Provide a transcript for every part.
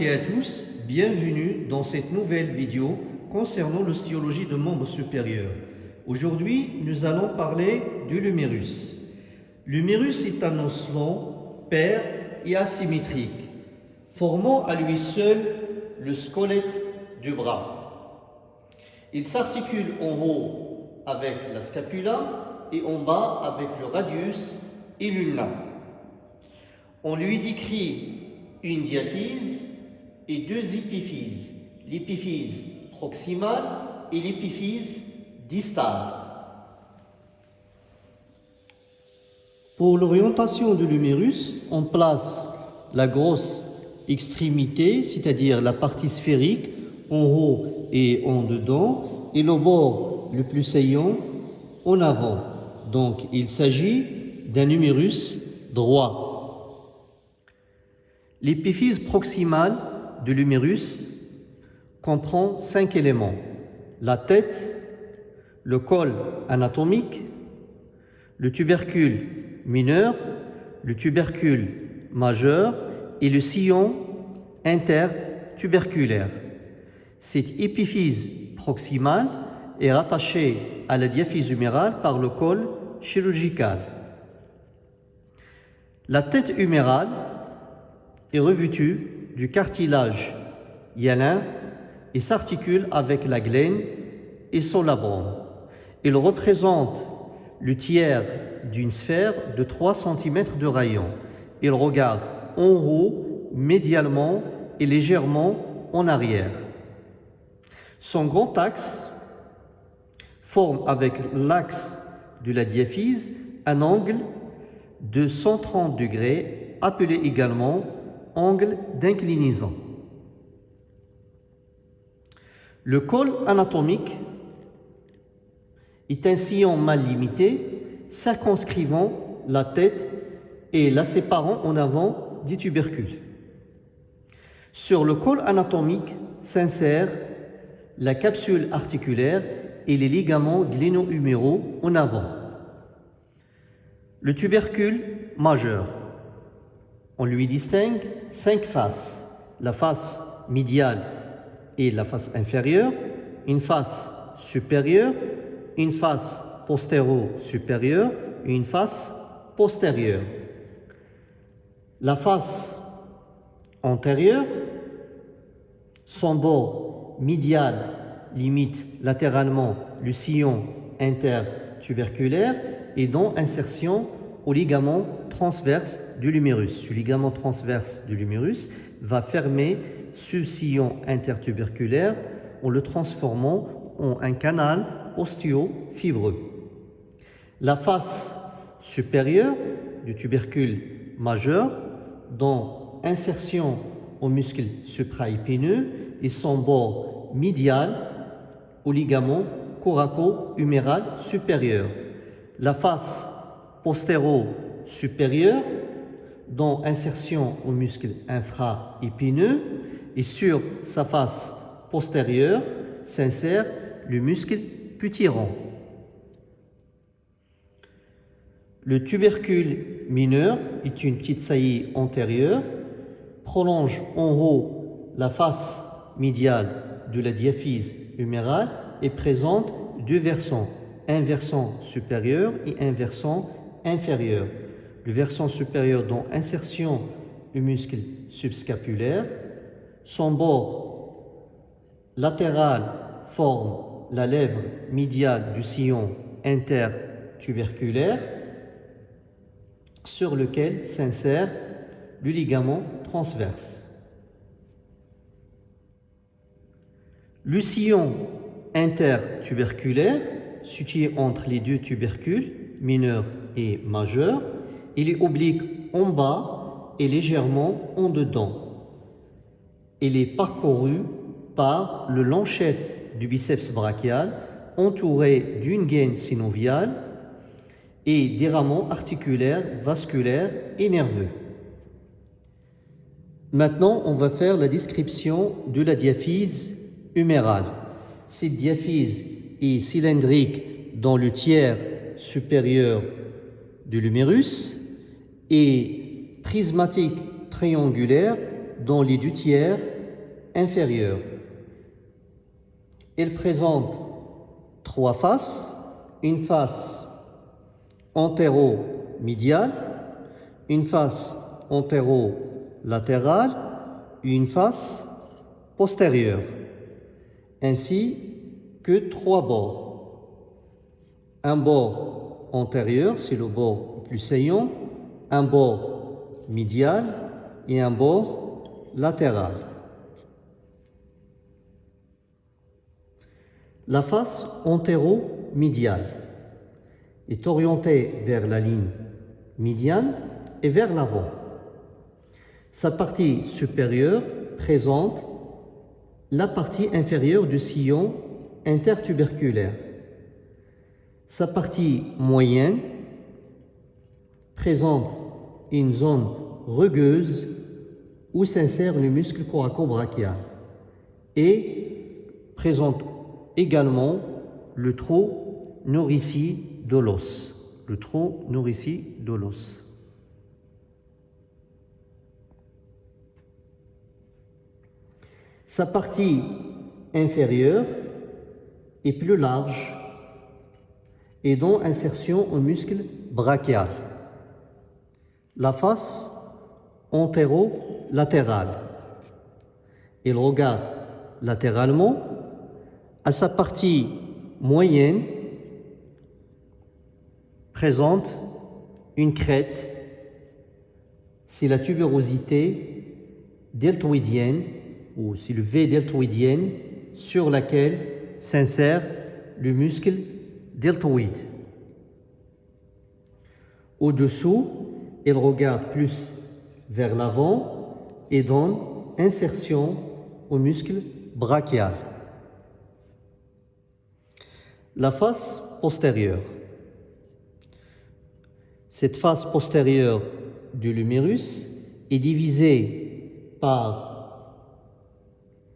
Et à tous, bienvenue dans cette nouvelle vidéo concernant l'ostéologie de membres supérieurs. Aujourd'hui, nous allons parler du lumérus. L'humérus est un os long, pair et asymétrique, formant à lui seul le squelette du bras. Il s'articule en haut avec la scapula et en bas avec le radius et l'ulna. On lui décrit une diaphyse et deux épiphyses, l'épiphyse proximale et l'épiphyse distale. Pour l'orientation de l'humérus, on place la grosse extrémité, c'est-à-dire la partie sphérique, en haut et en dedans, et le bord le plus saillant en avant. Donc, il s'agit d'un humérus droit. L'épiphyse proximale de l'humérus comprend cinq éléments. La tête, le col anatomique, le tubercule mineur, le tubercule majeur et le sillon intertuberculaire. Cette épiphyse proximale est rattachée à la diaphyse humérale par le col chirurgical. La tête humérale est revêtue du cartilage hyalin et s'articule avec la glaine et son labrum. Il représente le tiers d'une sphère de 3 cm de rayon. Il regarde en haut, médialement et légèrement en arrière. Son grand axe forme avec l'axe de la diaphyse un angle de 130 degrés, appelé également angle d'inclinaison. Le col anatomique est un sillon mal limité, circonscrivant la tête et la séparant en avant du tubercule. Sur le col anatomique s'insèrent la capsule articulaire et les ligaments gléno-huméraux en avant. Le tubercule majeur on lui distingue cinq faces. La face médiale et la face inférieure, une face supérieure, une face postéro-supérieure et une face postérieure. La face antérieure, son bord médial limite latéralement le sillon intertuberculaire et dont insertion au ligament transverse du lumérus. Ce ligament transverse du lumérus va fermer ce sillon intertuberculaire en le transformant en un canal osteo-fibreux. La face supérieure du tubercule majeur, dont insertion au muscle supraépineux et son bord médial au ligament coraco-huméral supérieur. La face postéro-supérieur, dont insertion au muscle infra-épineux, et sur sa face postérieure s'insère le muscle putyrant. Le tubercule mineur est une petite saillie antérieure, prolonge en haut la face médiale de la diaphyse humérale et présente deux versants, un versant supérieur et un versant Le versant supérieur dont insertion du muscle subscapulaire. Son bord latéral forme la lèvre médiale du sillon intertuberculaire sur lequel s'insère le ligament transverse. Le sillon intertuberculaire, situé entre les deux tubercules, mineur et majeur. Il est oblique en bas et légèrement en dedans. Il est parcouru par le long chef du biceps brachial entouré d'une gaine synoviale et des rameaux articulaires, vasculaires et nerveux. Maintenant, on va faire la description de la diaphyse humérale. Cette diaphyse est cylindrique dans le tiers supérieur du lumérus et prismatique triangulaire dans les deux tiers inférieurs. Elle présente trois faces, une face antéro-médiale, une face antéro-latérale et une face postérieure, ainsi que trois bords. Un bord antérieur, c'est le bord plus saillant, un bord médial et un bord latéral. La face antéro-médiale est orientée vers la ligne médiane et vers l'avant. Sa partie supérieure présente la partie inférieure du sillon intertuberculaire. Sa partie moyenne présente une zone rugueuse où s'insère le muscle coraco-brachial et présente également le trou nourricier de l'os. Le trou nourricier de l'os. Sa partie inférieure est plus large et dont insertion au muscle brachial. La face antéro-latérale. Il regarde latéralement à sa partie moyenne présente une crête, c'est la tuberosité deltoïdienne ou c'est le V deltoïdienne sur laquelle s'insère le muscle deltoïde. Au-dessous, il regarde plus vers l'avant et donne insertion au muscle brachial. La face postérieure. Cette face postérieure du lumérus est divisée par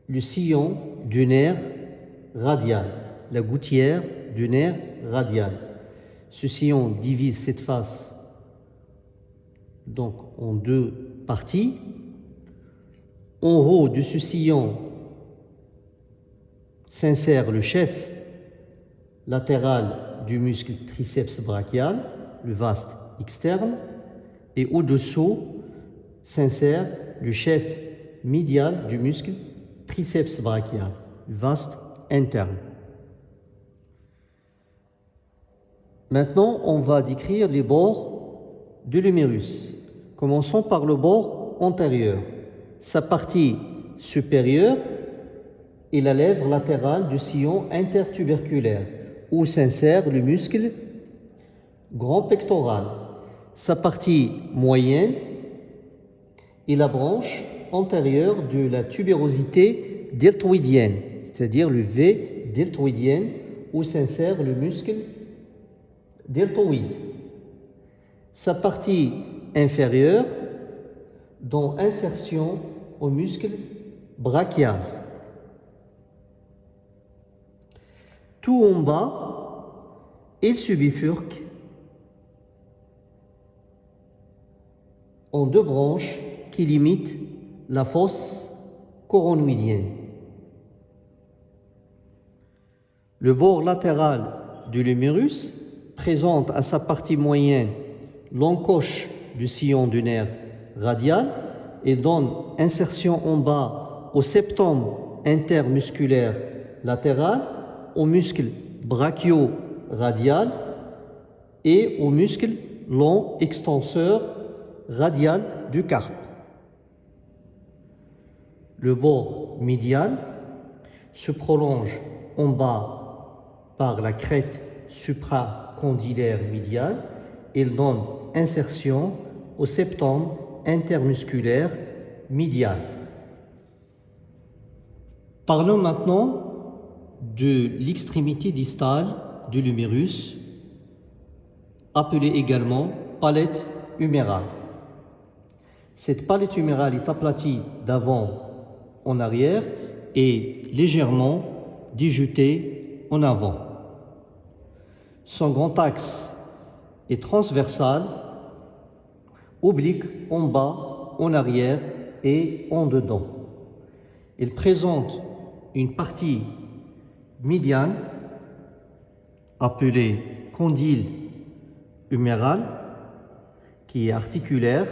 le sillon du nerf radial, la gouttière du nerf radial. Ce sillon divise cette face donc en deux parties. En haut de ce sillon s'insère le chef latéral du muscle triceps brachial, le vaste externe, et au-dessous s'insère le chef médial du muscle triceps brachial, le vaste interne. Maintenant, on va décrire les bords de l'humérus. Commençons par le bord antérieur. Sa partie supérieure est la lèvre latérale du sillon intertuberculaire où s'insère le muscle grand pectoral. Sa partie moyenne est la branche antérieure de la tubérosité deltoïdienne, c'est-à-dire le V deltoïdienne où s'insère le muscle deltoïde. Sa partie inférieure dont insertion au muscle brachial. Tout en bas, il se bifurque en deux branches qui limitent la fosse coronoïdienne. Le bord latéral du lumérus présente à sa partie moyenne l'encoche du sillon du nerf radial et donne insertion en bas au septum intermusculaire latéral, au muscle brachio-radial et au muscle long extenseur radial du carpe. Le bord médial se prolonge en bas par la crête supracondylaire médiale. Il donne insertion au septum intermusculaire médial. Parlons maintenant de l'extrémité distale de l'humérus, appelée également palette humérale. Cette palette humérale est aplatie d'avant en arrière et légèrement déjutée en avant. Son grand axe est transversal, oblique en bas, en arrière et en dedans. Il présente une partie médiane appelée condyle huméral qui est articulaire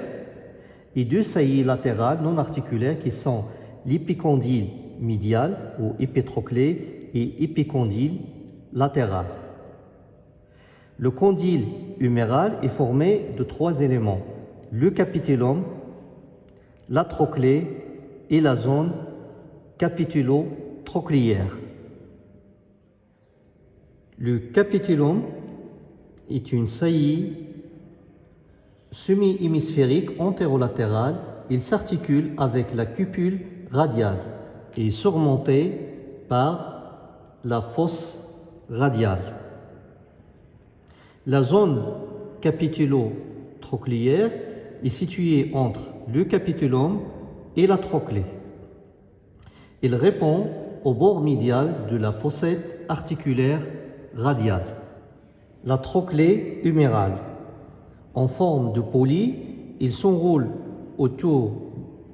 et deux saillies latérales non articulaires qui sont l'épicondyle médial ou épitroclé et épicondyle latéral. Le condyle huméral est formé de trois éléments, le capitulum, la trochlée et la zone capitulo-trochlière. Le capitulum est une saillie semi-hémisphérique antérolatérale. Il s'articule avec la cupule radiale et est surmonté par la fosse radiale. La zone capitulo-trochlière est située entre le capitulum et la trochlée. Il répond au bord médial de la fossette articulaire radiale. La trochlée humérale. En forme de poli, il s'enroule autour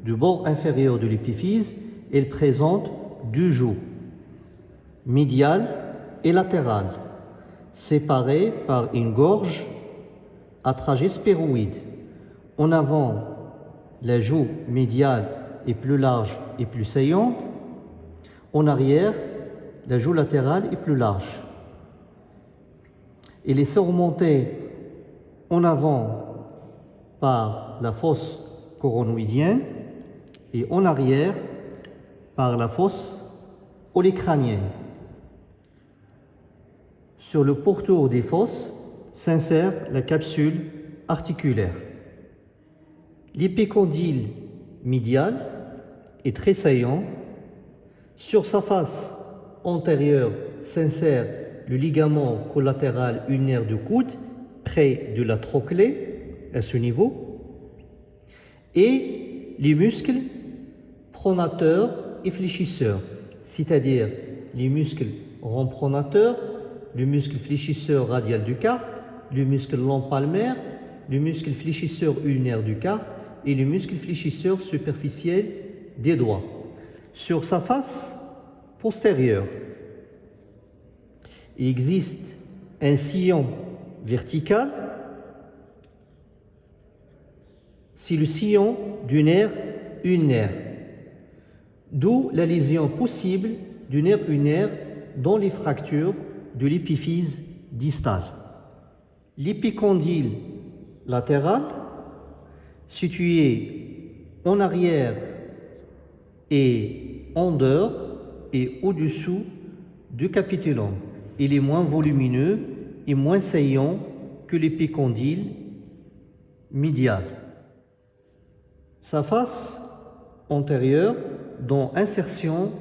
du bord inférieur de l'épiphyse et présente deux joues, médiale et latérale, séparées par une gorge à trajet sphéroïde. En avant, la joue médiale est plus large et plus saillante. En arrière, la joue latérale est plus large. Elle est surmontée en avant par la fosse coronoïdienne et en arrière par la fosse olécranienne. Sur le pourtour des fosses s'insère la capsule articulaire. L'épicondyle médial est très saillant. Sur sa face antérieure s'insère le ligament collatéral ulnaire du coude près de la trochlée à ce niveau et les muscles pronateurs et fléchisseurs, c'est-à-dire les muscles rond le muscle fléchisseur radial du carpe, le muscle long palmaire, le muscle fléchisseur ulnaire du carpe et le muscle fléchisseur superficiel des doigts. Sur sa face postérieure, il existe un sillon vertical, c'est le sillon du nerf ulnaire, d'où la lésion possible du nerf ulnaire dans les fractures de l'épiphyse distale. L'épicondyle latéral, situé en arrière et en dehors et au-dessous du capitulum. Il est moins volumineux et moins saillant que l'épicondyle médial. Sa face antérieure dont insertion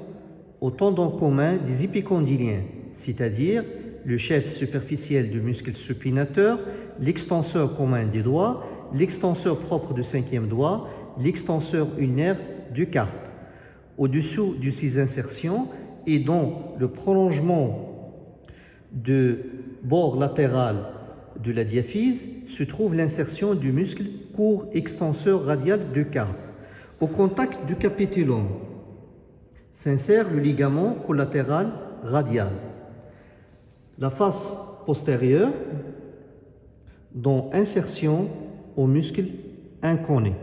au tendon commun des épicondyliens, c'est-à-dire le chef superficiel du muscle supinateur, l'extenseur commun des doigts, l'extenseur propre du cinquième doigt, l'extenseur ulnaire du carpe. Au-dessous de ces insertions et dans le prolongement du bord latéral de la diaphyse se trouve l'insertion du muscle court extenseur radial du carpe. Au contact du capitulum s'insère le ligament collatéral radial. La face postérieure dont insertion au muscle inconnu.